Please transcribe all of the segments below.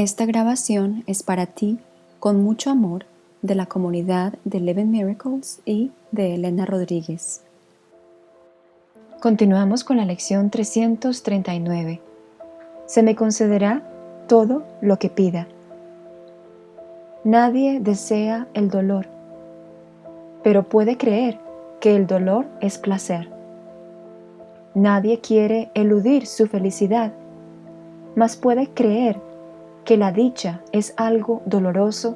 Esta grabación es para ti con mucho amor de la comunidad de Eleven Miracles y de Elena Rodríguez. Continuamos con la lección 339. Se me concederá todo lo que pida. Nadie desea el dolor, pero puede creer que el dolor es placer. Nadie quiere eludir su felicidad, mas puede creer que la dicha es algo doloroso,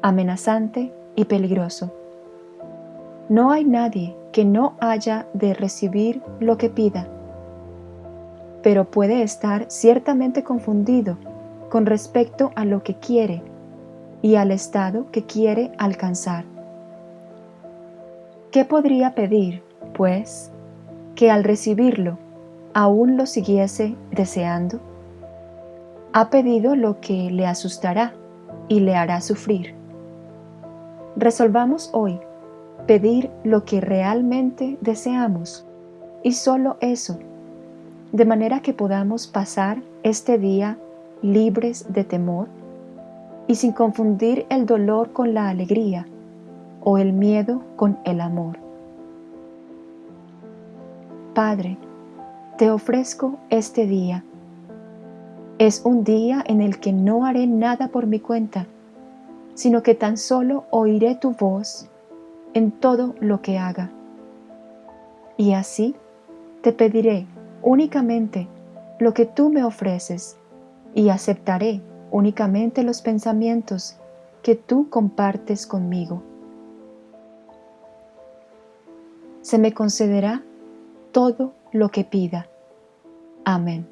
amenazante y peligroso. No hay nadie que no haya de recibir lo que pida, pero puede estar ciertamente confundido con respecto a lo que quiere y al estado que quiere alcanzar. ¿Qué podría pedir, pues, que al recibirlo aún lo siguiese deseando? Ha pedido lo que le asustará y le hará sufrir. Resolvamos hoy pedir lo que realmente deseamos y solo eso, de manera que podamos pasar este día libres de temor y sin confundir el dolor con la alegría o el miedo con el amor. Padre, te ofrezco este día. Es un día en el que no haré nada por mi cuenta, sino que tan solo oiré tu voz en todo lo que haga. Y así te pediré únicamente lo que tú me ofreces y aceptaré únicamente los pensamientos que tú compartes conmigo. Se me concederá todo lo que pida. Amén.